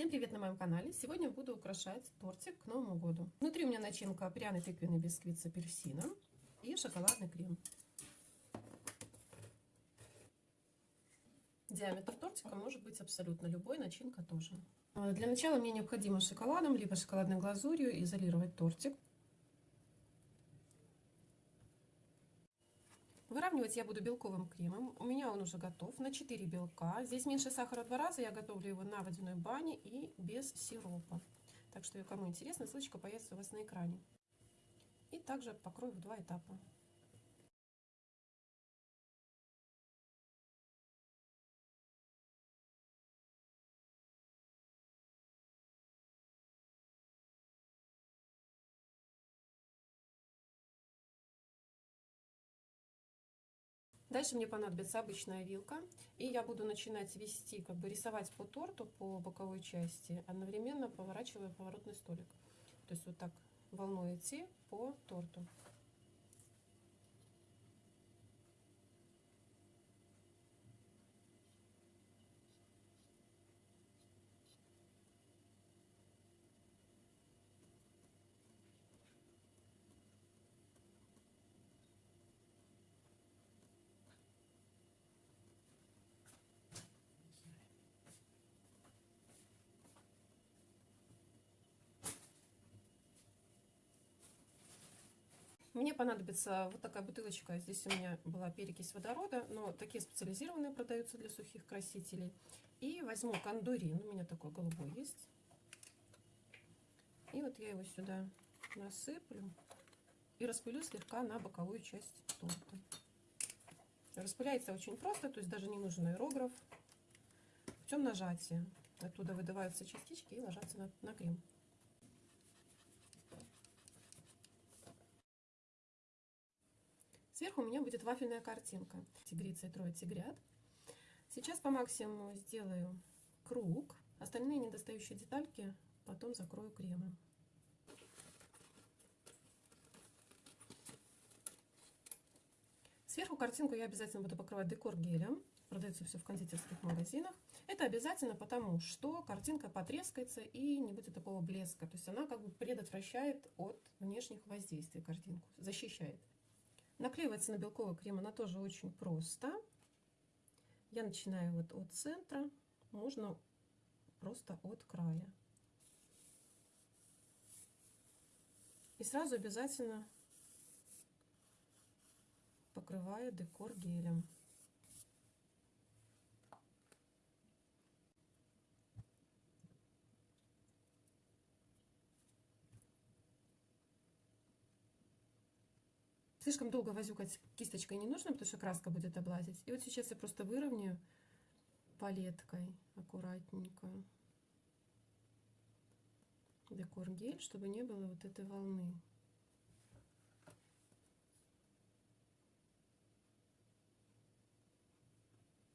Всем привет на моем канале! Сегодня буду украшать тортик к Новому году. Внутри у меня начинка пряный тыквенный бисквит с апельсином и шоколадный крем. Диаметр тортика может быть абсолютно любой, начинка тоже. Для начала мне необходимо шоколадом, либо шоколадной глазурью изолировать тортик. Выравнивать я буду белковым кремом. У меня он уже готов на 4 белка. Здесь меньше сахара в два раза. Я готовлю его на водяной бане и без сиропа. Так что, кому интересно, ссылочка появится у вас на экране. И также покрою в два этапа. Дальше мне понадобится обычная вилка, и я буду начинать вести, как бы рисовать по торту, по боковой части, одновременно поворачивая поворотный столик. То есть вот так волной идти по торту. Мне понадобится вот такая бутылочка. Здесь у меня была перекись водорода, но такие специализированные продаются для сухих красителей. И возьму кондурин, у меня такой голубой есть. И вот я его сюда насыплю и распылю слегка на боковую часть торта. Распыляется очень просто, то есть даже не нужен аэрограф. Путем нажатия. Оттуда выдаваются частички и ложатся на, на крем. Сверху у меня будет вафельная картинка. Тигрица и трое тигрят. Сейчас по максимуму сделаю круг. Остальные недостающие детальки потом закрою кремом. Сверху картинку я обязательно буду покрывать декор гелем. Продается все в кондитерских магазинах. Это обязательно потому, что картинка потрескается и не будет такого блеска. То есть она как бы предотвращает от внешних воздействий картинку, защищает. Наклеивается на белковый крем она тоже очень просто. Я начинаю вот от центра, можно просто от края. И сразу обязательно покрываю декор гелем. Слишком долго возюкать кисточкой не нужно, потому что краска будет облазить. И вот сейчас я просто выровняю палеткой аккуратненько декор гель, чтобы не было вот этой волны.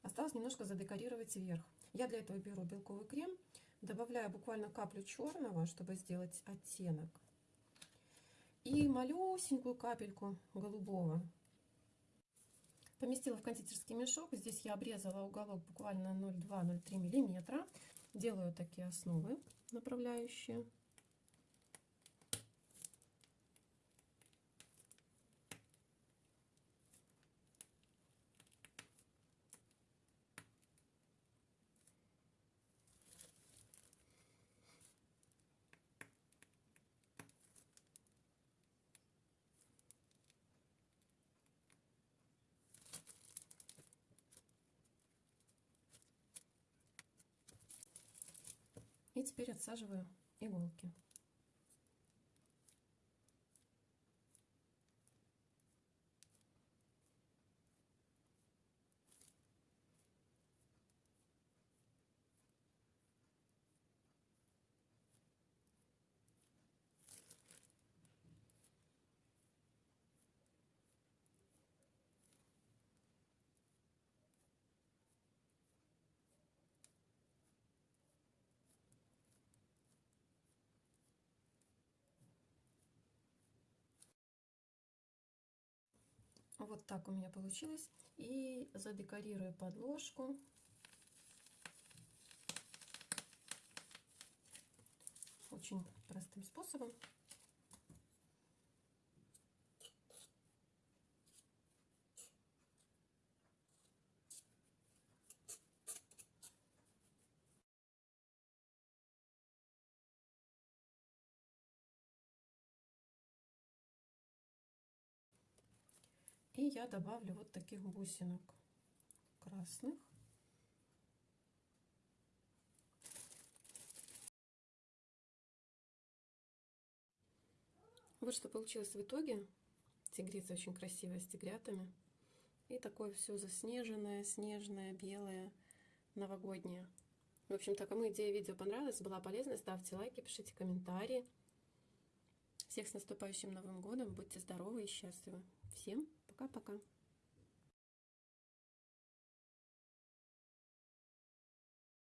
Осталось немножко задекорировать вверх. Я для этого беру белковый крем, добавляю буквально каплю черного, чтобы сделать оттенок и малюсенькую капельку голубого. Поместила в кондитерский мешок. Здесь я обрезала уголок буквально 0,2-0,3 миллиметра. Делаю такие основы направляющие. И теперь отсаживаю иголки. Вот так у меня получилось. И задекорирую подложку. Очень простым способом. И я добавлю вот таких бусинок красных. Вот что получилось в итоге. Тигрица очень красивая с тигрятами. И такое все заснеженное, снежное, белое, новогоднее. В общем-то, кому идея видео понравилась, была полезна, ставьте лайки, пишите комментарии. Всех с наступающим Новым Годом, будьте здоровы и счастливы. Всем пока-пока.